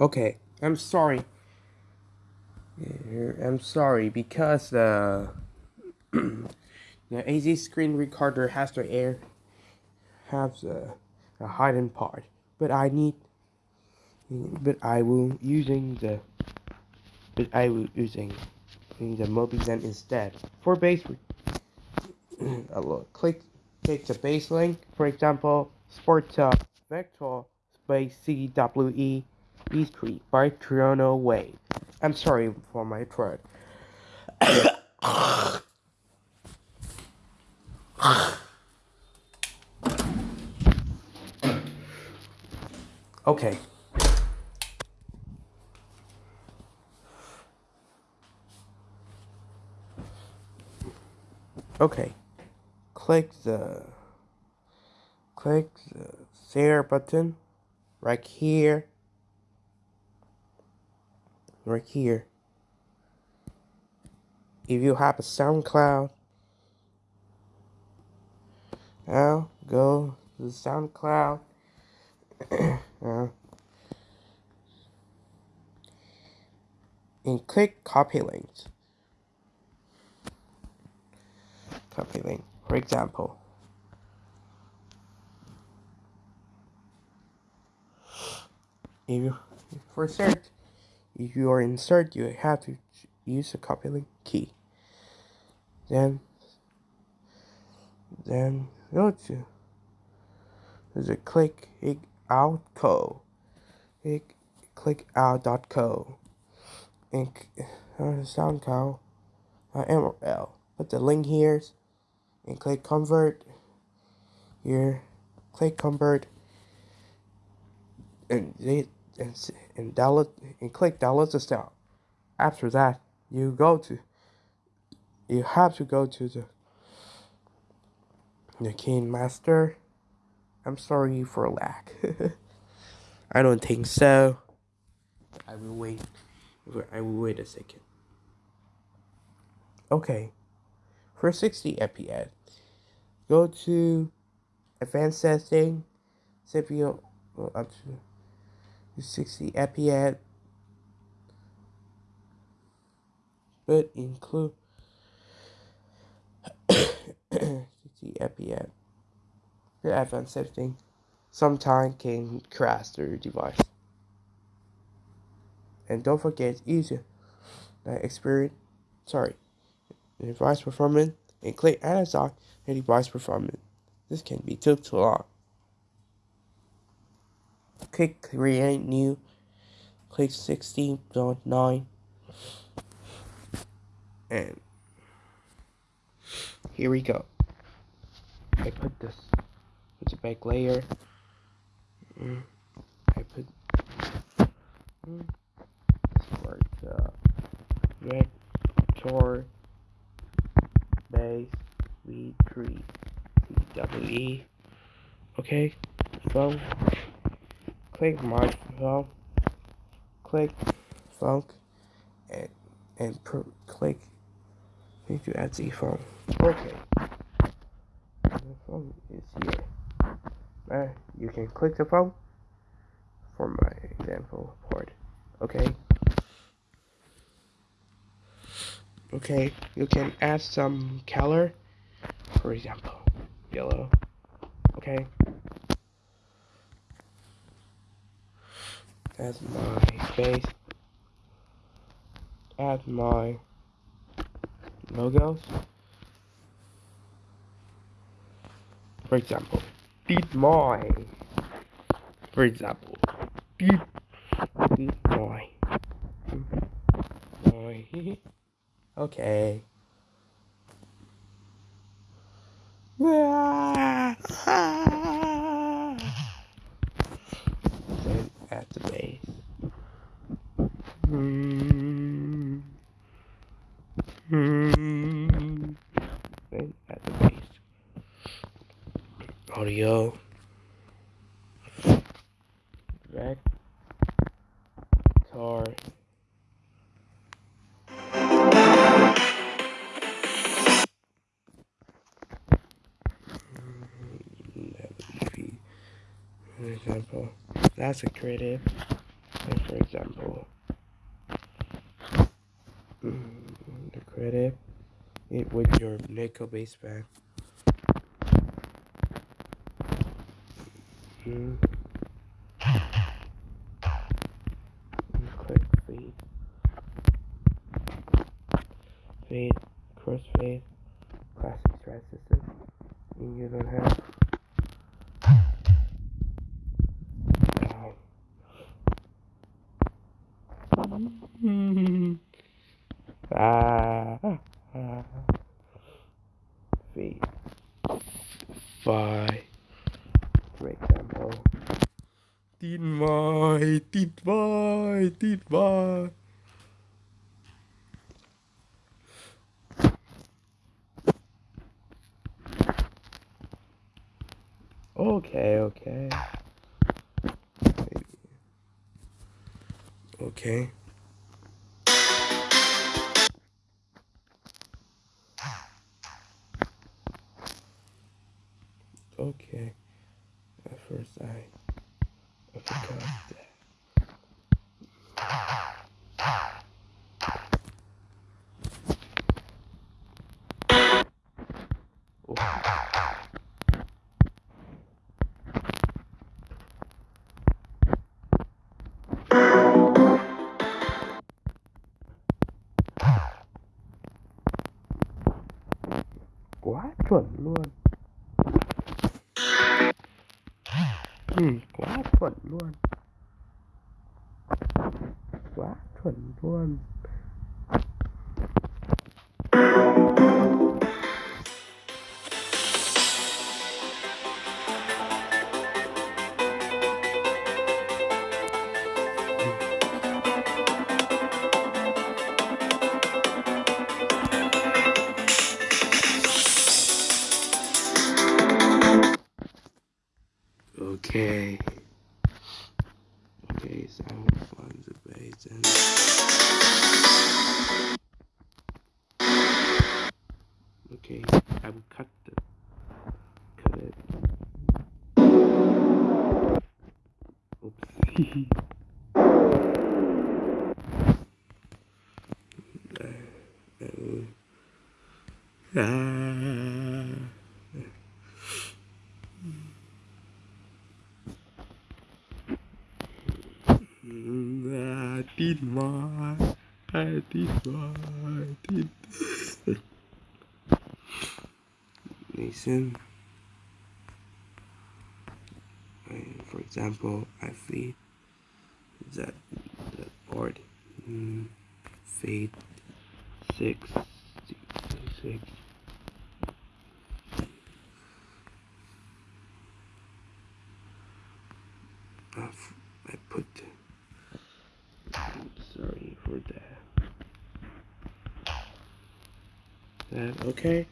Okay, I'm sorry. I'm sorry because the the AZ screen recorder has to air has a, a hidden part, but I need but I will using the but I will using the Mobizen instead for base. I will click click the base link. For example, Sports uh, Vector Space CWE E3 by Toronto Wave. I'm sorry for my throat. okay. Okay. Click the click the share button right here right here. If you have a SoundCloud, now go to the SoundCloud. uh, and click copy links. Copy link, for example. If you for search if you are insert, you have to use the copy link key. Then, then go to there's a click out co. Click, out dot co. And uh, SoundCloud uh, MRL. Put the link here and click convert. Here, click convert. And they and, and download and click download the style. After that, you go to you have to go to the the KineMaster. I'm sorry for lack. I don't think so. I will wait. I will wait a second. Okay. For 60 FPS, go to Advanced Setting, CPU up to 60 fps but include 60 fps the advanced setting. Sometime can crash the device. And don't forget use that uh, experience sorry device performance and click analyze the device performance. This can be took too long click create new click 16.9 and here we go. I put this it's a back layer. Mm. I put start uh, vector base v3 cwe okay so click my phone, click funk, and and per, click need to add the phone. Okay, the phone is here. Uh, you can click the phone for my example port. Okay. Okay, you can add some color, for example, yellow. Okay. Add my face, add my logos. For example, beat my, for example, beat, beat my, my, okay. Ah! At the base. Mm. Mm. Then at the base. Audio. Vector. example. That's a creative. for example, mm, the credit it with your nickel baseband. Mm. Click fade, fade, crossfade, classic strat system. You don't have Bye. Okay, okay. Okay. Chuẩn luôn. Ừ, quá chuẩn luôn. Quá chuẩn luôn. Okay, I did my, I did my, I did. Listen. For example, I feed that that board mm, feed six six. I f- I put. Sorry for that. Okay?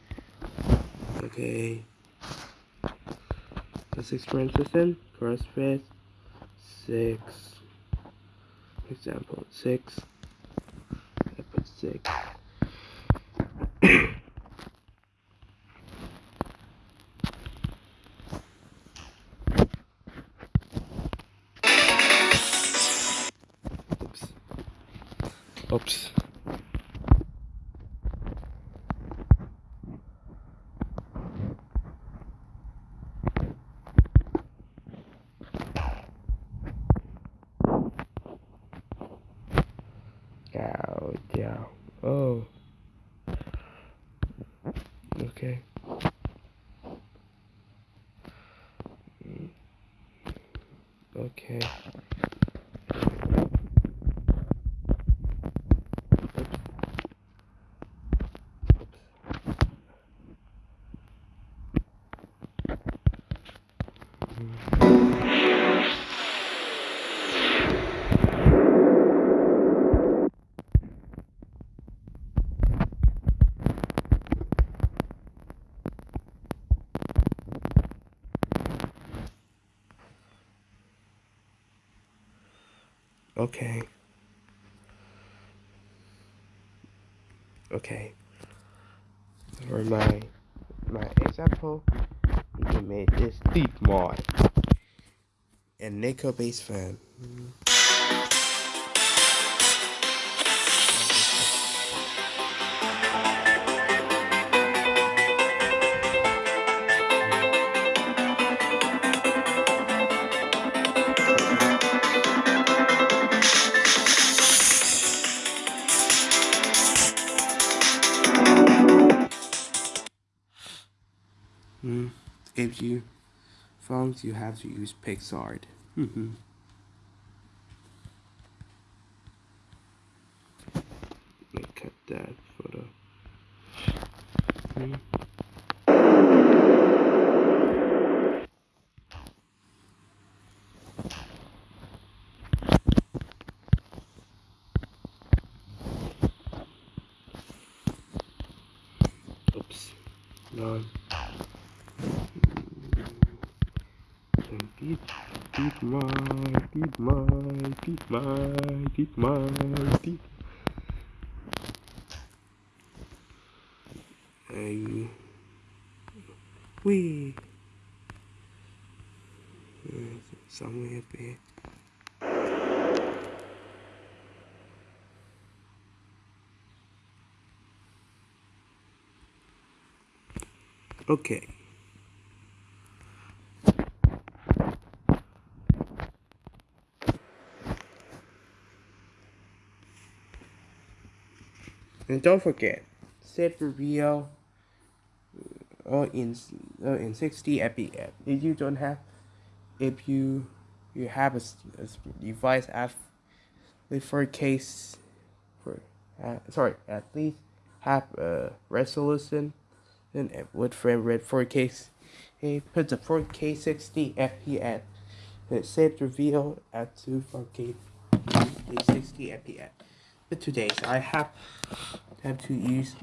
Okay. Six frame system, CrossFit, six. Example six. I put six. Oh. Okay. Mm. Okay. Okay. Okay. For my my example, you can make this deep mod and nickel bass fan. You phones you have to use PicsArt. Mm-hmm. Me cut that photo. Hmm. Oops. No. Keep my, keep my, keep my, keep my, keep. Hey. Wee. Somewhere up here. Okay. And don't forget, set reveal uh, in uh, in 60 fps. If you don't have, if you you have a, a device at with 4K, for uh, sorry, at least have a resolution and with frame rate 4K. Hey, put the 4K 60 fps. And save the video at 2 4K 60 fps. But today I have have to use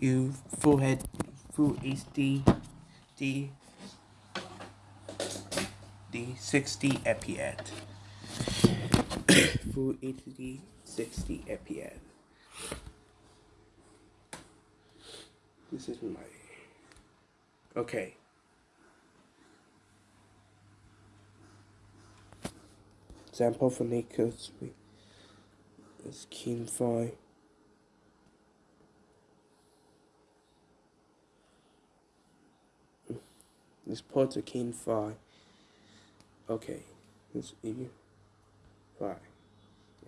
you full head full HD D D 60 fps. full HD 60 fps. This is my okay. Example for Nichols is Keen 5. This a Keen 5. Okay, this if you 5.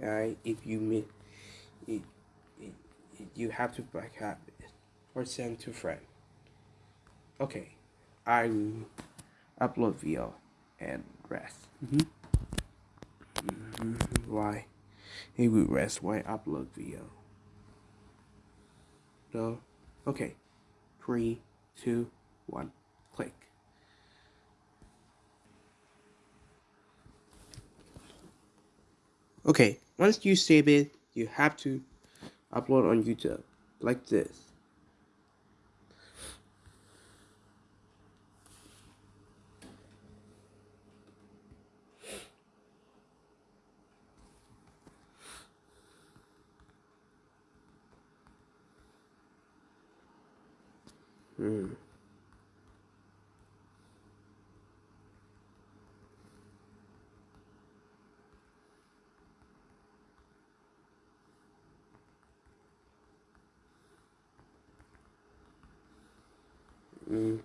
Alright, if you miss, it, it, it, you have to back up or send to friend. Okay, I will upload video and rest. Mm -hmm. Mm -hmm. Why? It will rest while upload video. So, Okay. Three, two, one, click. Okay, once you save it, you have to upload on YouTube, like this. Mm. Mm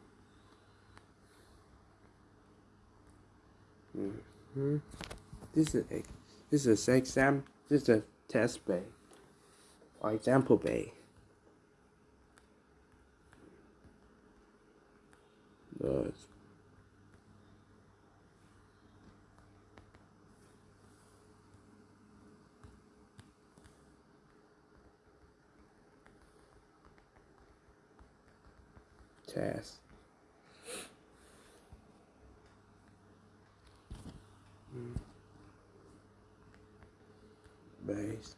hmm. This is a this is exam. This is a test bay or example bay. Test. Mm. Base.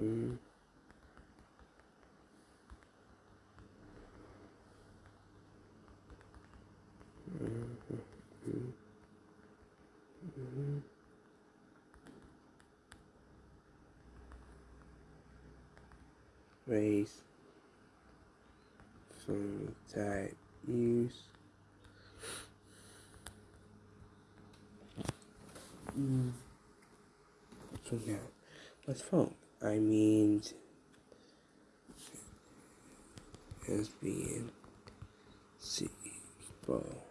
Mm. Race phone type use mm. so now what's phone I mean has been C ball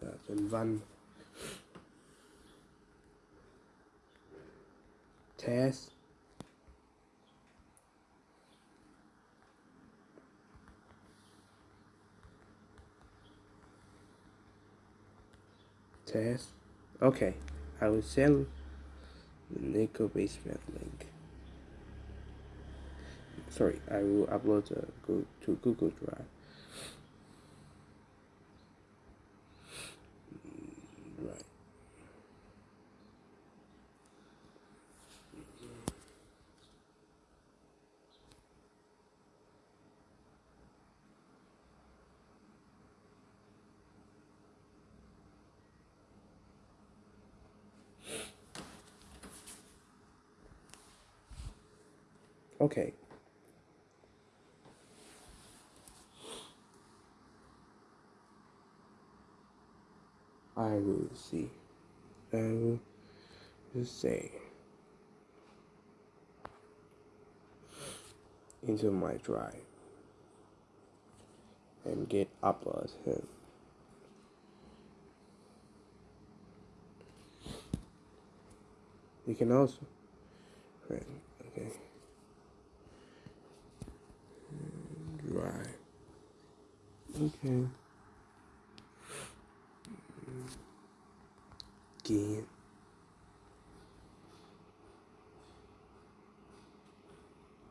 that văn test. Okay, I will send the nickel basement link. Sorry, I will upload go to Google Drive. Right. Okay. I will see. I will just say into my drive and get upload him. You can also right, okay. Drive. Okay. Game.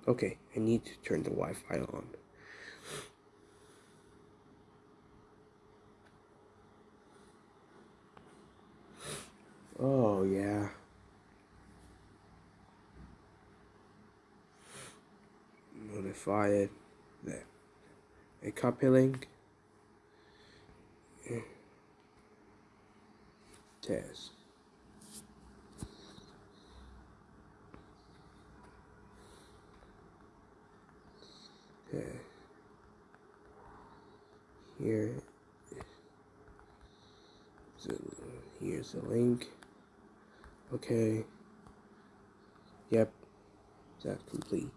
Okay, I need to turn the Wi-Fi on. Oh, yeah. Notify it that a copy link test. Okay. Here, so here's the link. Okay. Yep, that's complete.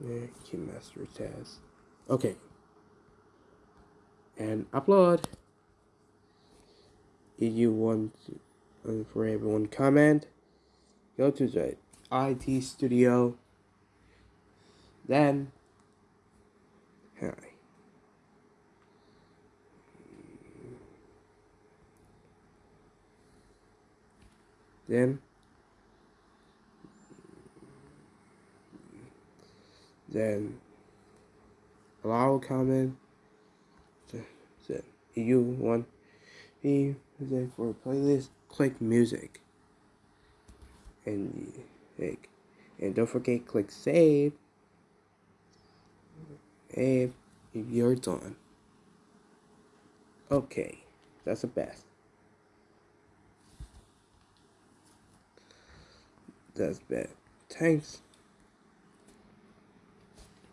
Yeah, master test. Okay. And upload. You want for everyone comment, go to the IT studio. Then, hi. Then, then allow comment. So, you want me for a playlist, click music. And like, and don't forget click save. Save if you're done. Okay, that's the best. That's bad. Thanks.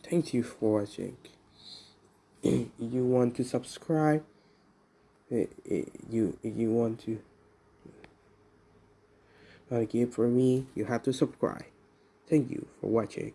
Thank you for watching. If you want to subscribe, if you if you want to give for me, you have to subscribe. Thank you for watching.